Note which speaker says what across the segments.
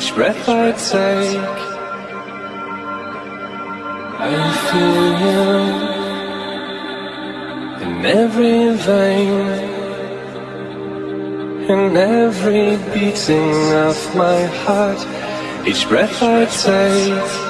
Speaker 1: each breath I take, I feel you in every vein, in every beating of my heart, each breath I take.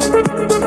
Speaker 2: Thank you.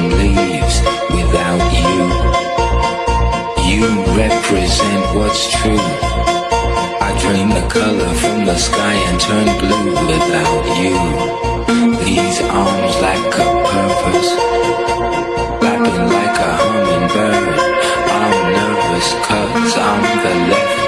Speaker 2: leaves without you. You represent what's true. I drain the color from the sky and turn blue without you. These arms lack a purpose, flapping like a hummingbird. I'm nervous cause I'm the left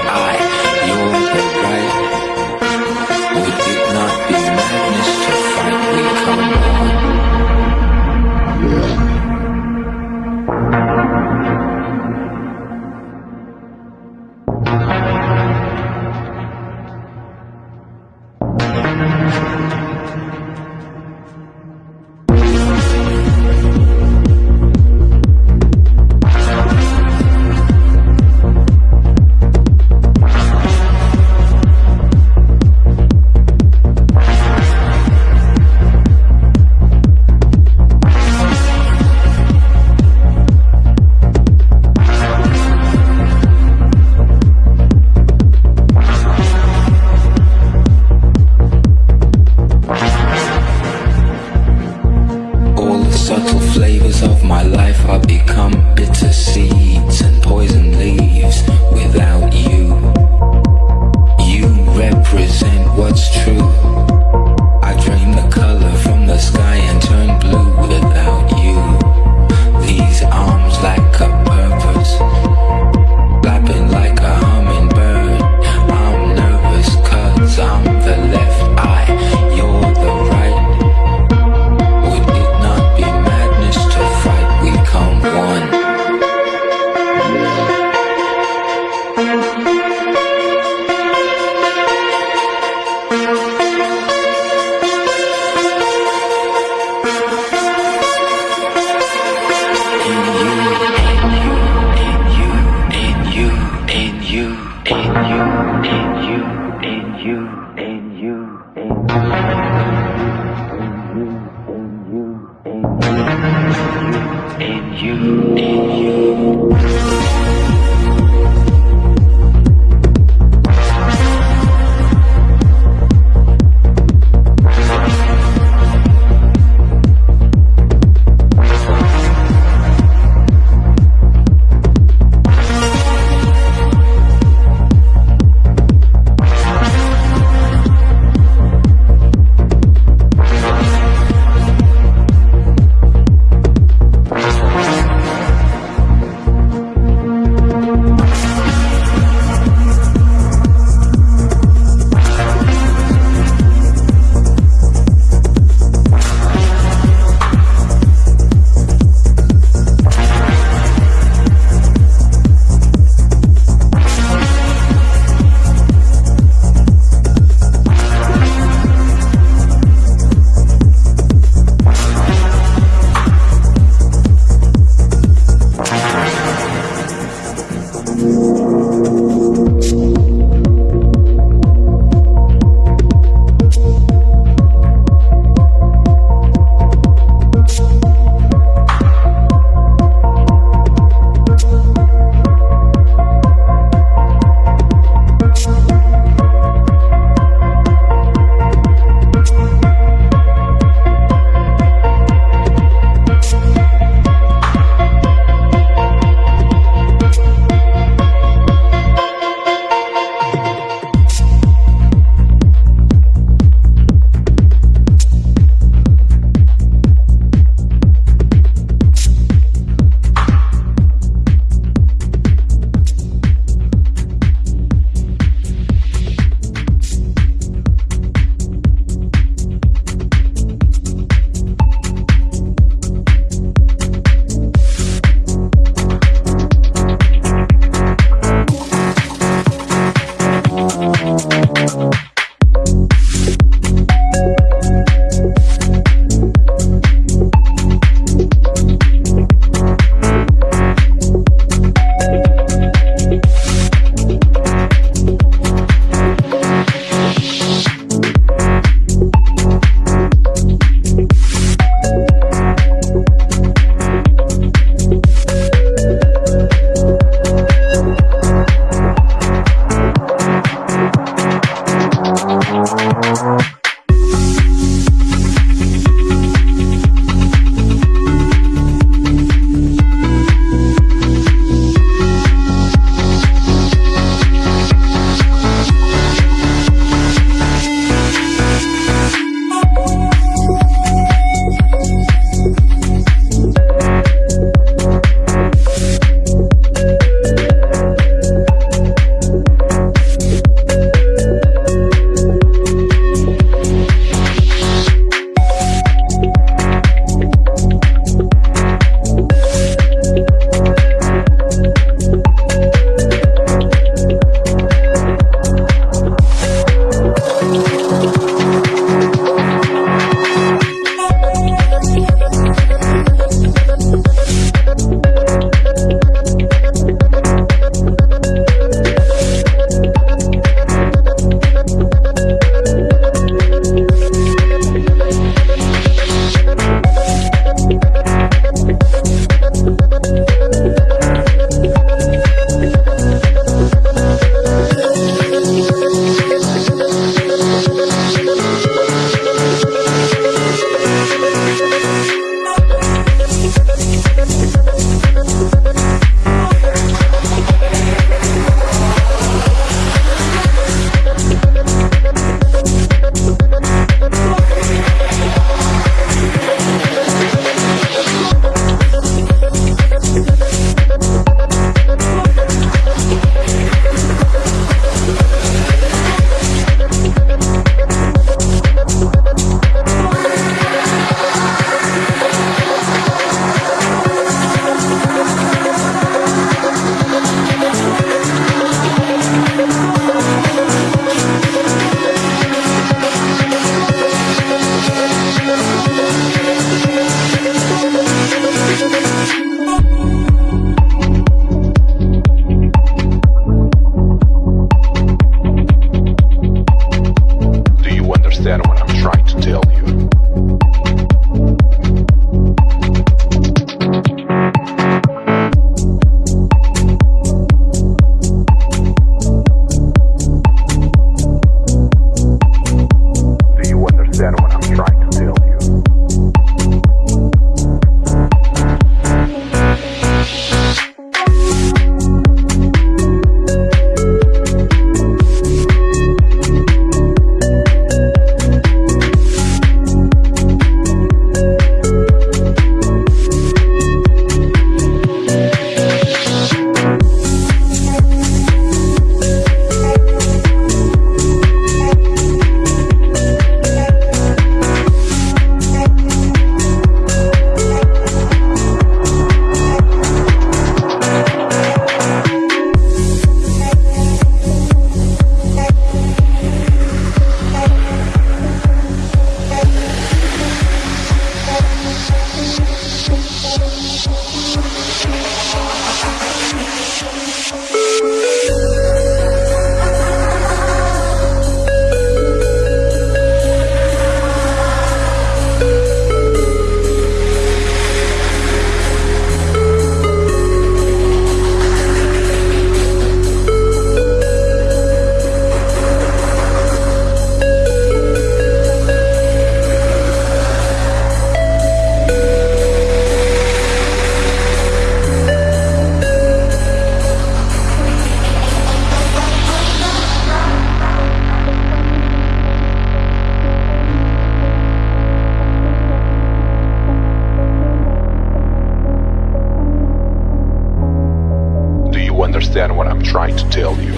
Speaker 2: understand what I'm trying to tell you.